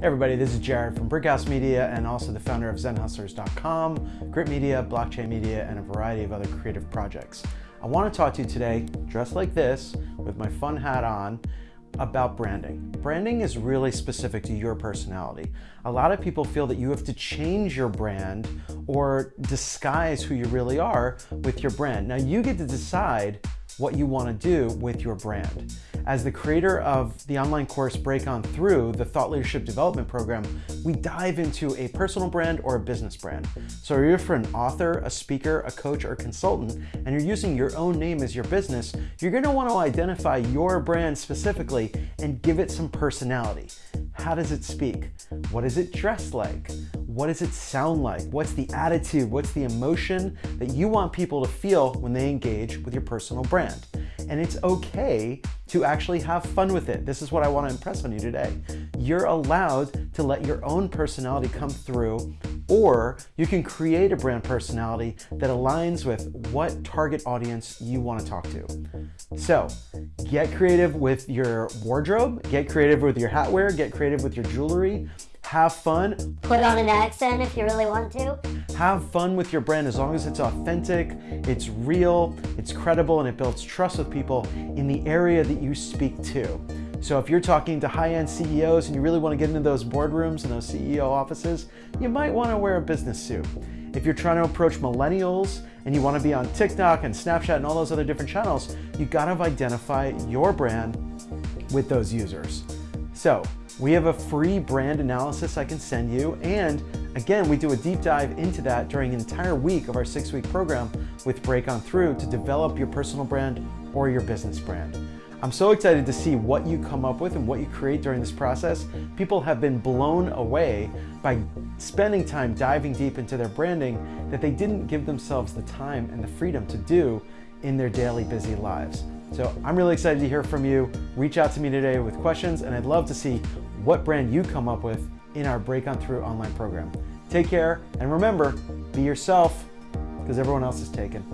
Hey everybody, this is Jared from Brickhouse Media and also the founder of ZenHustlers.com, Grit Media, Blockchain Media, and a variety of other creative projects. I want to talk to you today, dressed like this, with my fun hat on, about branding. Branding is really specific to your personality. A lot of people feel that you have to change your brand or disguise who you really are with your brand. Now you get to decide what you want to do with your brand. As the creator of the online course Break On Through, the Thought Leadership Development Program, we dive into a personal brand or a business brand. So if you're for an author, a speaker, a coach, or consultant, and you're using your own name as your business, you're gonna to want to identify your brand specifically and give it some personality. How does it speak? What is it dressed like? What does it sound like? What's the attitude? What's the emotion that you want people to feel when they engage with your personal brand? And it's okay to actually have fun with it. This is what I want to impress on you today. You're allowed to let your own personality come through or you can create a brand personality that aligns with what target audience you want to talk to. So get creative with your wardrobe, get creative with your hatwear, get creative with your jewelry, have fun. Put on an accent if you really want to. Have fun with your brand as long as it's authentic, it's real, it's credible, and it builds trust with people in the area that you speak to. So if you're talking to high-end CEOs and you really want to get into those boardrooms and those CEO offices, you might want to wear a business suit. If you're trying to approach millennials and you want to be on TikTok and Snapchat and all those other different channels, you got to identify your brand with those users. So we have a free brand analysis I can send you. And again, we do a deep dive into that during an entire week of our six week program with Break On Through to develop your personal brand or your business brand. I'm so excited to see what you come up with and what you create during this process. People have been blown away by spending time diving deep into their branding that they didn't give themselves the time and the freedom to do in their daily busy lives. So I'm really excited to hear from you. Reach out to me today with questions and I'd love to see what brand you come up with in our Break On Through online program. Take care and remember, be yourself because everyone else is taken.